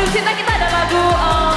Aduh cinta kita ada lagu uh,